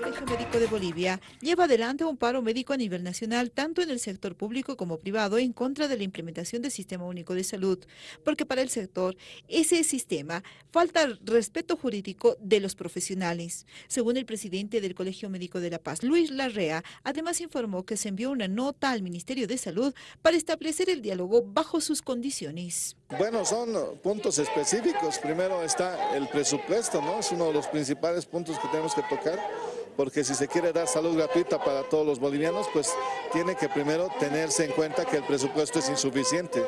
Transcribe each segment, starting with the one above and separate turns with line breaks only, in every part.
Colegio Médico de Bolivia lleva adelante un paro médico a nivel nacional, tanto en el sector público como privado, en contra de la implementación del Sistema Único de Salud, porque para el sector, ese sistema falta respeto jurídico de los profesionales. Según el presidente del Colegio Médico de La Paz, Luis Larrea, además informó que se envió una nota al Ministerio de Salud para establecer el diálogo bajo sus condiciones.
Bueno, son puntos específicos. Primero está el presupuesto, ¿no? Es uno de los principales puntos que tenemos que tocar porque si se quiere dar salud gratuita para todos los bolivianos, pues tiene que primero tenerse en cuenta que el presupuesto es insuficiente.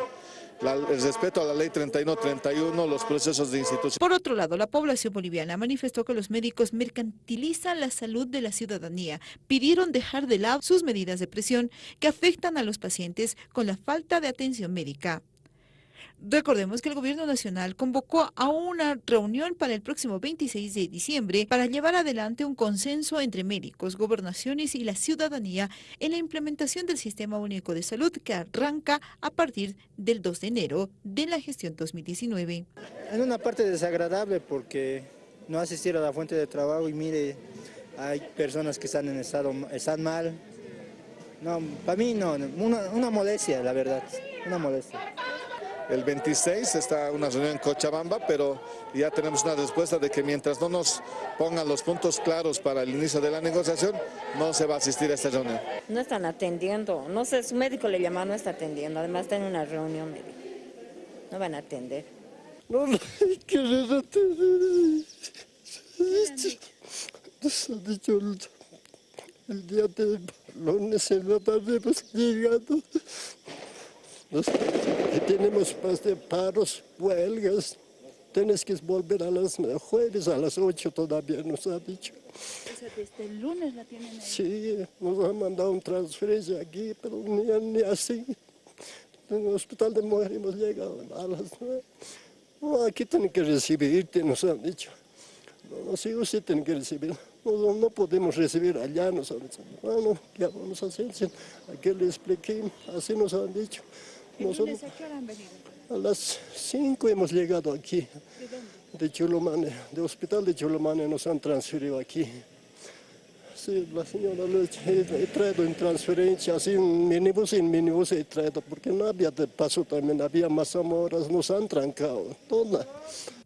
el respeto a la ley 3131, los procesos de institución.
Por otro lado, la población boliviana manifestó que los médicos mercantilizan la salud de la ciudadanía. Pidieron dejar de lado sus medidas de presión que afectan a los pacientes con la falta de atención médica. Recordemos que el gobierno nacional convocó a una reunión para el próximo 26 de diciembre para llevar adelante un consenso entre médicos, gobernaciones y la ciudadanía en la implementación del Sistema Único de Salud que arranca a partir del 2 de enero de la gestión 2019.
En una parte desagradable porque no asistir a la fuente de trabajo y mire, hay personas que están en estado, están mal. No, para mí no, una, una molestia, la verdad, una molestia.
El 26 está una reunión en Cochabamba, pero ya tenemos una respuesta de que mientras no nos pongan los puntos claros para el inicio de la negociación, no se va a asistir a esta reunión.
No están atendiendo, no sé, su médico le llama, no está atendiendo, además está en una reunión médica. No van a atender.
No, no hay que atender. Nos ha dicho el, día de lunes en la tarde hemos llegado tenemos más de paros, huelgas. Tienes que volver a las jueves a las 8 todavía nos ha dicho.
O sea, desde el lunes la tienen ahí.
Sí, nos han mandado un transferencia aquí, pero ni, ni así. En el hospital de mujeres hemos llegado a las 9. aquí tienen que recibirte, nos han dicho. Los hijos sí tienen que recibir. No, no podemos recibir allá, nos han dicho. Bueno, ¿qué vamos a hacer? Aquí le expliqué, así nos han dicho.
Nosotros, ¿A qué hora han venido?
A las 5 hemos llegado aquí.
¿De dónde?
De hospital de Chulomane nos han transferido aquí. Sí, la señora le he, traído en transferencia, así en minibús, en minibús he traído, porque no había de paso también, había más amoras, nos han trancado, toda.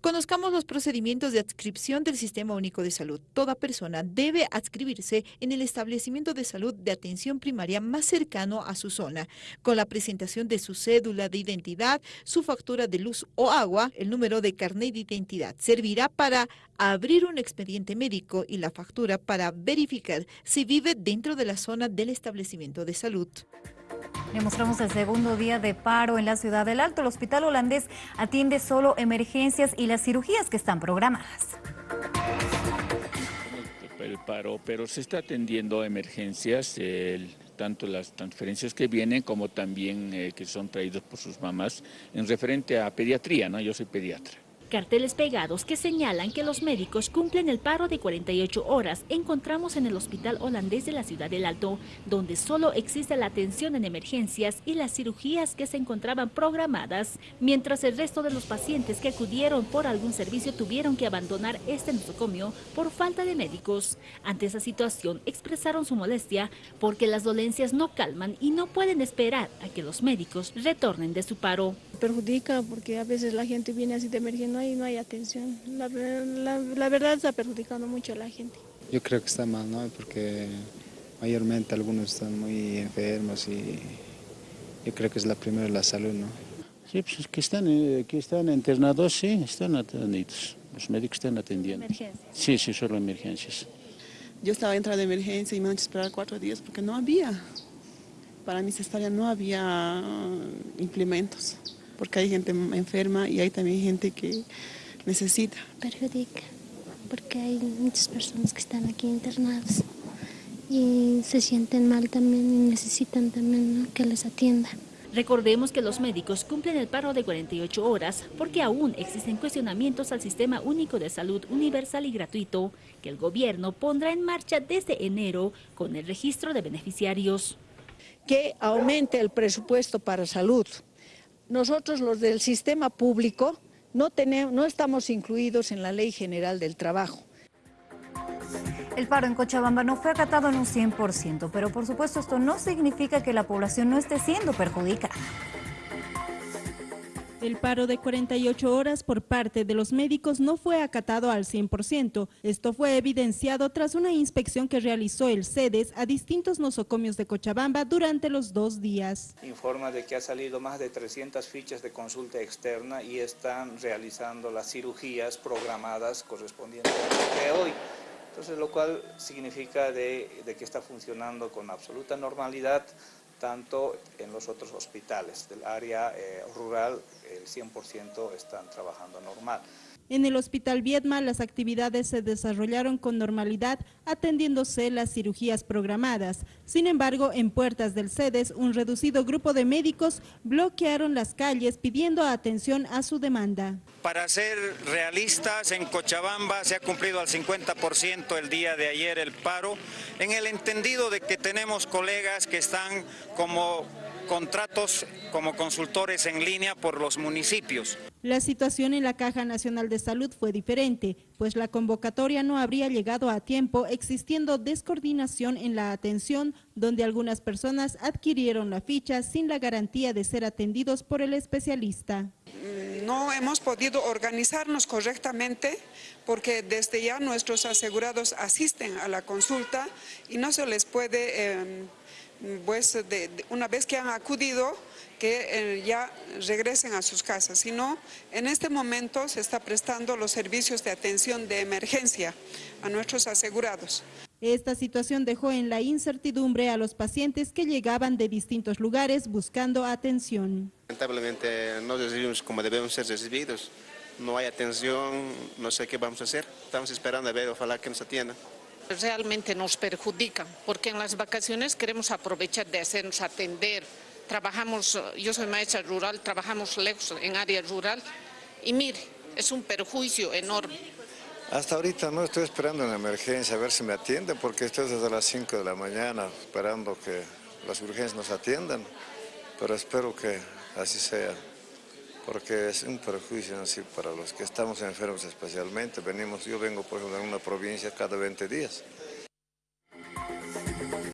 Conozcamos los procedimientos de adscripción del Sistema Único de Salud. Toda persona debe adscribirse en el establecimiento de salud de atención primaria más cercano a su zona, con la presentación de su cédula de identidad, su factura de luz o agua, el número de carnet de identidad. Servirá para abrir un expediente médico y la factura para verificar si vive dentro de la zona del establecimiento de salud.
Le mostramos el segundo día de paro en la ciudad del Alto. El hospital holandés atiende solo emergencias y las cirugías que están programadas.
El paro, pero se está atendiendo emergencias, tanto las transferencias que vienen como también eh, que son traídos por sus mamás en referente a pediatría, ¿no? Yo soy pediatra.
Carteles pegados que señalan que los médicos cumplen el paro de 48 horas encontramos en el hospital holandés de la ciudad del Alto, donde solo existe la atención en emergencias y las cirugías que se encontraban programadas, mientras el resto de los pacientes que acudieron por algún servicio tuvieron que abandonar este nosocomio por falta de médicos. Ante esa situación expresaron su molestia porque las dolencias no calman y no pueden esperar a que los médicos retornen de su paro.
Perjudica porque a veces la gente viene así de emergencia no hay, no hay atención. La, la, verdad está perjudicando mucho a la gente.
Yo creo que está mal, ¿no? Porque mayormente algunos están muy enfermos y yo creo que es la primera la salud, ¿no?
Sí, pues que están, eh, que están internados, sí, están atendidos. Los médicos están atendiendo.
¿Emergencias?
Sí, sí, solo emergencias.
Yo estaba entrando de emergencia y me han esperar cuatro días porque no había. Para mi cesárea no había implementos porque hay gente enferma y hay también gente que necesita.
Perjudica, porque hay muchas personas que están aquí internadas y se sienten mal también y necesitan también que les atiendan.
Recordemos que los médicos cumplen el paro de 48 horas porque aún existen cuestionamientos al Sistema Único de Salud Universal y Gratuito que el gobierno pondrá en marcha desde enero con el registro de beneficiarios.
Que aumente el presupuesto para salud, nosotros los del sistema público no, tenemos, no estamos incluidos en la Ley General del Trabajo.
El paro en Cochabamba no fue acatado en un 100%, pero por supuesto esto no significa que la población no esté siendo perjudicada.
El paro de 48 horas por parte de los médicos no fue acatado al 100%. Esto fue evidenciado tras una inspección que realizó el CEDES a distintos nosocomios de Cochabamba durante los dos días.
Informa de que ha salido más de 300 fichas de consulta externa y están realizando las cirugías programadas correspondientes de hoy. Entonces, lo cual significa de, que está funcionando con absoluta normalidad tanto en los otros hospitales del área eh, rural, el 100% están trabajando normal.
En el Hospital Viedma las actividades se desarrollaron con normalidad atendiéndose las cirugías programadas. Sin embargo, en puertas del CEDES, un reducido grupo de médicos bloquearon las calles pidiendo atención a su demanda.
Para ser realistas, en Cochabamba se ha cumplido al 50% el día de ayer el paro, en el entendido de que tenemos colegas que están como contratos como consultores en línea por los municipios.
La situación en la Caja Nacional de Salud fue diferente, pues la convocatoria no habría llegado a tiempo, existiendo descoordinación en la atención, donde algunas personas adquirieron la ficha sin la garantía de ser atendidos por el especialista.
No hemos podido organizarnos correctamente porque desde ya nuestros asegurados asisten a la consulta y no se les puede... Eh, pues una vez que han acudido, que eh, ya regresen a sus casas, sino en este momento se está prestando los servicios de atención de emergencia a nuestros asegurados.
Esta situación dejó en la incertidumbre a los pacientes que llegaban de distintos lugares buscando atención.
Lamentablemente no recibimos como debemos ser recibidos, no hay atención, no sé qué vamos a hacer, estamos esperando a ver, ojalá que nos atiendan
realmente nos perjudican, porque en las vacaciones queremos aprovechar de hacernos atender. Trabajamos, yo soy maestra rural, trabajamos lejos en área rural y mire, es un perjuicio enorme.
Hasta ahorita no estoy esperando en la emergencia a ver si me atienden, porque estoy desde las 5 de la mañana esperando que las urgencias nos atiendan, pero espero que así sea porque es un perjuicio así para los que estamos enfermos especialmente. Venimos, yo vengo por ejemplo en una provincia cada 20 días